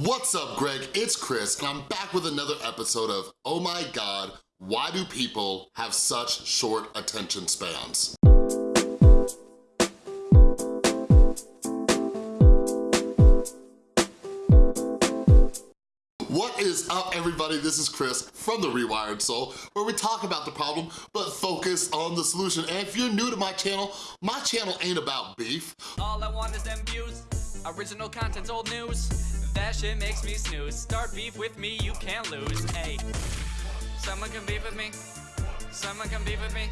What's up, Greg? It's Chris, and I'm back with another episode of Oh My God, Why Do People Have Such Short Attention Spans? What is up, everybody? This is Chris from The Rewired Soul, where we talk about the problem, but focus on the solution. And if you're new to my channel, my channel ain't about beef. All I want is them views. Original content's old news. That shit makes me snooze. Start beef with me, you can't lose. Hey, someone can beef with me. Someone can beef with me.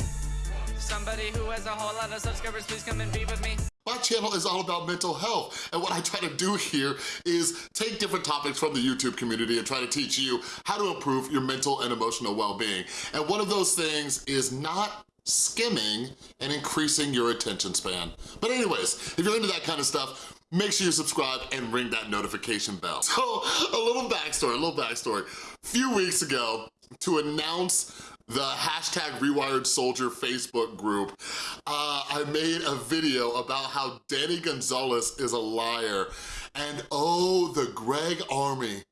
Somebody who has a whole lot of subscribers, please come and beef with me. My channel is all about mental health, and what I try to do here is take different topics from the YouTube community and try to teach you how to improve your mental and emotional well-being. And one of those things is not skimming and increasing your attention span. But anyways, if you're into that kind of stuff, make sure you subscribe and ring that notification bell. So a little backstory, a little backstory. A few weeks ago, to announce the hashtag Rewired Soldier Facebook group, uh, I made a video about how Danny Gonzalez is a liar. And oh, the Greg Army,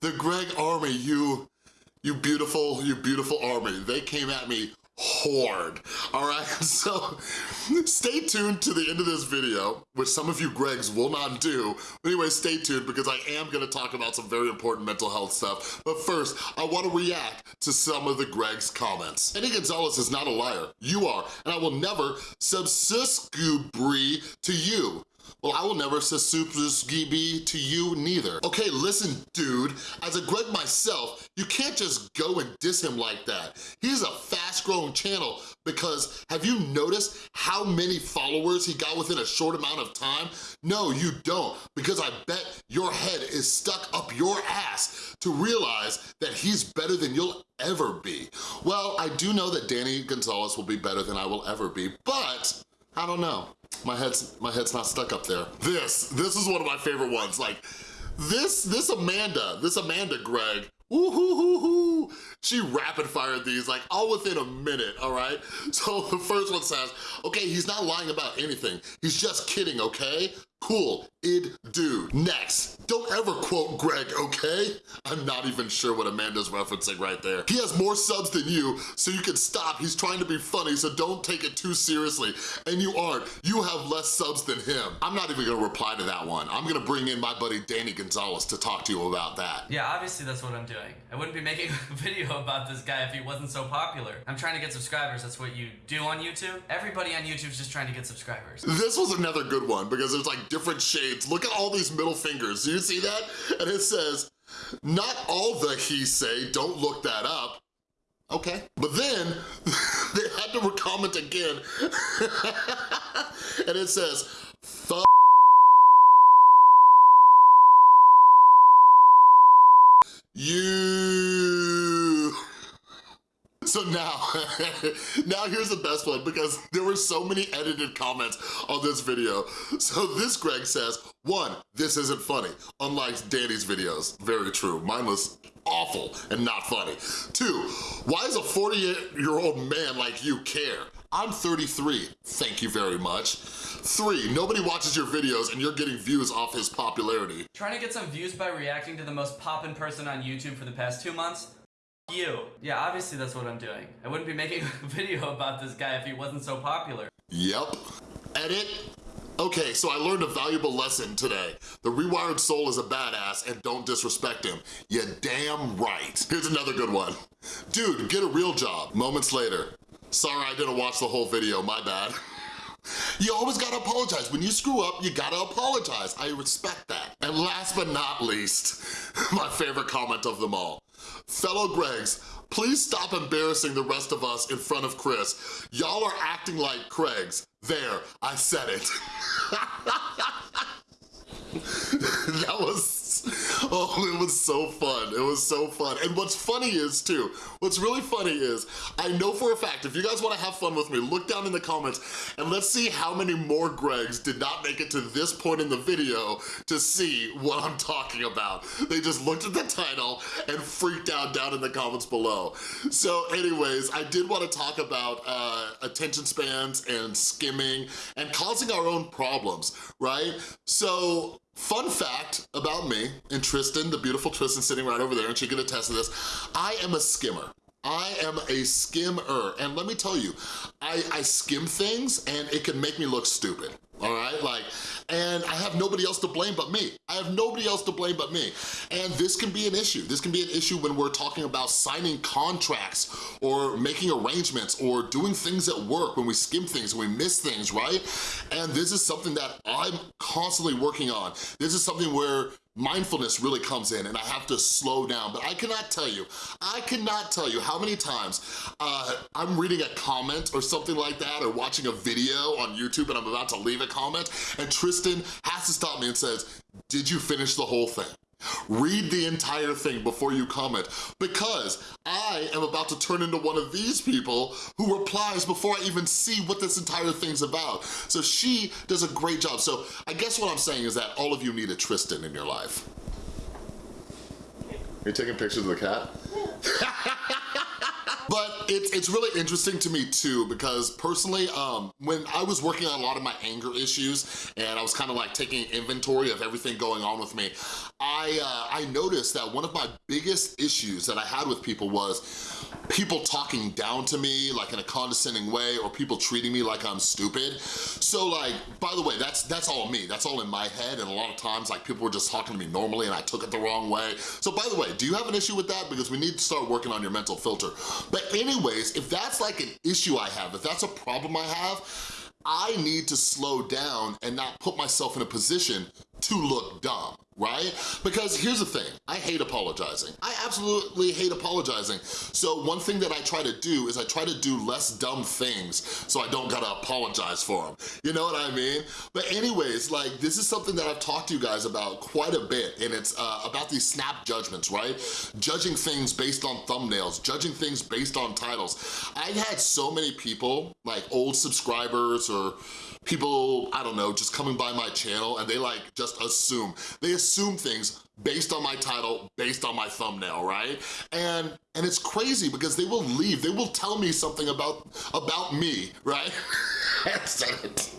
the Greg Army, you, you beautiful, you beautiful army, they came at me hard, all right? So stay tuned to the end of this video, which some of you Gregs will not do. Anyway, stay tuned because I am gonna talk about some very important mental health stuff. But first, I wanna react to some of the Greg's comments. Eddie Gonzalez is not a liar. You are, and I will never subscribe to you. Well, I will never be to you neither. Okay, listen, dude, as a Greg myself, you can't just go and diss him like that. He's a fast-growing channel because have you noticed how many followers he got within a short amount of time? No, you don't, because I bet your head is stuck up your ass to realize that he's better than you'll ever be. Well, I do know that Danny Gonzalez will be better than I will ever be, but I don't know. My head's, my head's not stuck up there. This, this is one of my favorite ones. Like, this, this Amanda, this Amanda Greg, Ooh, hoo, hoo, hoo. She rapid fired these like all within a minute, all right? So the first one says, okay, he's not lying about anything. He's just kidding, okay? Cool, id do. Next, don't ever quote Greg, okay? I'm not even sure what Amanda's referencing right there. He has more subs than you, so you can stop. He's trying to be funny, so don't take it too seriously. And you aren't. You have less subs than him. I'm not even gonna reply to that one. I'm gonna bring in my buddy Danny Gonzalez to talk to you about that. Yeah, obviously that's what I'm doing. I wouldn't be making a video about this guy if he wasn't so popular. I'm trying to get subscribers. That's what you do on YouTube. Everybody on YouTube's just trying to get subscribers. This was another good one because there's like different shades. Look at all these middle fingers. Do you see that? And it says, not all the he say, don't look that up. Okay. But then they had to comment again. and it says, you. So now, now here's the best one because there were so many edited comments on this video. So this Greg says, one, this isn't funny, unlike Danny's videos. Very true, mine was awful and not funny. Two, why is a 48-year-old man like you care? I'm 33, thank you very much. Three, nobody watches your videos and you're getting views off his popularity. Trying to get some views by reacting to the most poppin' person on YouTube for the past two months? You. Yeah, obviously that's what I'm doing. I wouldn't be making a video about this guy if he wasn't so popular. Yep. Edit. Okay, so I learned a valuable lesson today. The rewired soul is a badass and don't disrespect him. You damn right. Here's another good one. Dude, get a real job. Moments later. Sorry I didn't watch the whole video, my bad. You always gotta apologize. When you screw up, you gotta apologize. I respect that. And last but not least, my favorite comment of them all. Fellow Gregs, please stop embarrassing the rest of us in front of Chris. Y'all are acting like Craigs. There, I said it. that was oh, it was so fun. It was so fun. And what's funny is, too, what's really funny is, I know for a fact, if you guys wanna have fun with me, look down in the comments and let's see how many more Gregs did not make it to this point in the video to see what I'm talking about. They just looked at the title and freaked out down in the comments below. So anyways, I did wanna talk about uh, attention spans and skimming and causing our own problems, right? So fun fact about me, and Tristan, the beautiful Tristan sitting right over there, and she can attest to this, I am a skimmer. I am a skimmer, and let me tell you, I, I skim things and it can make me look stupid all right? Like, and I have nobody else to blame but me. I have nobody else to blame but me. And this can be an issue. This can be an issue when we're talking about signing contracts or making arrangements or doing things at work when we skim things, when we miss things, right? And this is something that I'm constantly working on. This is something where mindfulness really comes in and I have to slow down. But I cannot tell you, I cannot tell you how many times uh, I'm reading a comment or something like that or watching a video on YouTube and I'm about to leave a comment and Tristan has to stop me and says, did you finish the whole thing? Read the entire thing before you comment because I am about to turn into one of these people who replies before I even see what this entire thing's about. So she does a great job. So I guess what I'm saying is that all of you need a Tristan in your life. Are you taking pictures of the cat? But it's, it's really interesting to me too because personally, um, when I was working on a lot of my anger issues and I was kind of like taking inventory of everything going on with me, I, uh, I noticed that one of my biggest issues that I had with people was people talking down to me like in a condescending way or people treating me like I'm stupid. So like, by the way, that's that's all me. That's all in my head and a lot of times like people were just talking to me normally and I took it the wrong way. So by the way, do you have an issue with that? Because we need to start working on your mental filter. But anyways, if that's like an issue I have, if that's a problem I have, I need to slow down and not put myself in a position to look dumb right? Because here's the thing, I hate apologizing. I absolutely hate apologizing. So one thing that I try to do is I try to do less dumb things so I don't gotta apologize for them. You know what I mean? But anyways, like this is something that I've talked to you guys about quite a bit and it's uh, about these snap judgments, right? Judging things based on thumbnails, judging things based on titles. I've had so many people, like old subscribers or people, I don't know, just coming by my channel and they like just assume. They assume things based on my title, based on my thumbnail, right? And and it's crazy because they will leave, they will tell me something about, about me, right? I said it.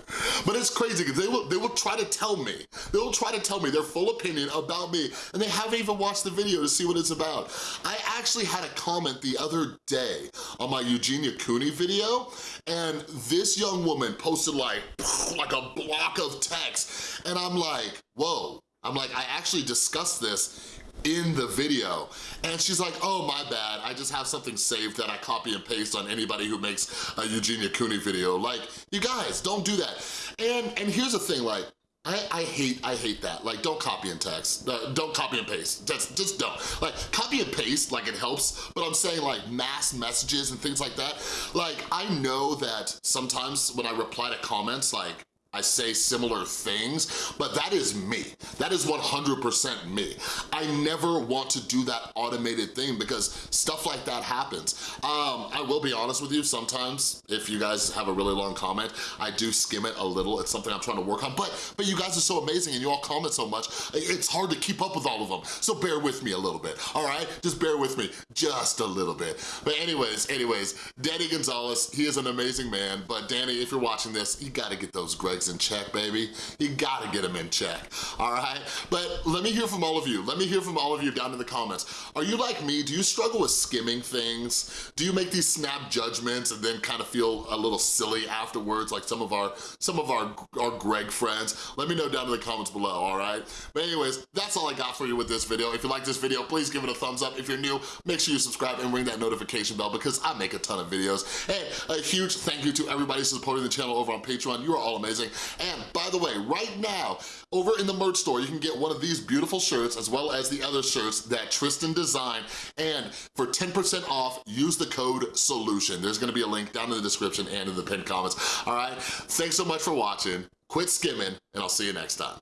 but it's crazy because they will, they will try to tell me, they will try to tell me their full opinion about me and they haven't even watched the video to see what it's about. I actually had a comment the other day on my Eugenia Cooney video and this young woman posted like, like a block of text and I'm like, whoa, I'm like, I actually discussed this in the video. And she's like, oh, my bad. I just have something saved that I copy and paste on anybody who makes a Eugenia Cooney video. Like, you guys, don't do that. And, and here's the thing, like, I, I, hate I hate that. Like, don't copy and text. Uh, don't copy and paste. Just, just don't. Like, copy and paste, like, it helps, but I'm saying, like, mass messages and things like that. Like, I know that sometimes when I reply to comments, like, I say similar things, but that is me. That is 100% me. I never want to do that automated thing because stuff like that happens. Um, I will be honest with you, sometimes if you guys have a really long comment, I do skim it a little. It's something I'm trying to work on, but, but you guys are so amazing and you all comment so much, it's hard to keep up with all of them. So bear with me a little bit, all right? Just bear with me, just a little bit. But anyways, anyways, Danny Gonzalez, he is an amazing man, but Danny, if you're watching this, you gotta get those Greg in check, baby. You gotta get them in check, all right? But let me hear from all of you. Let me hear from all of you down in the comments. Are you like me? Do you struggle with skimming things? Do you make these snap judgments and then kind of feel a little silly afterwards like some of our some of our, our Greg friends? Let me know down in the comments below, all right? But anyways, that's all I got for you with this video. If you like this video, please give it a thumbs up. If you're new, make sure you subscribe and ring that notification bell because I make a ton of videos. Hey, a huge thank you to everybody supporting the channel over on Patreon. You are all amazing. And by the way, right now, over in the merch store, you can get one of these beautiful shirts as well as the other shirts that Tristan designed. And for 10% off, use the code SOLUTION. There's gonna be a link down in the description and in the pinned comments. All right, thanks so much for watching. Quit skimming, and I'll see you next time.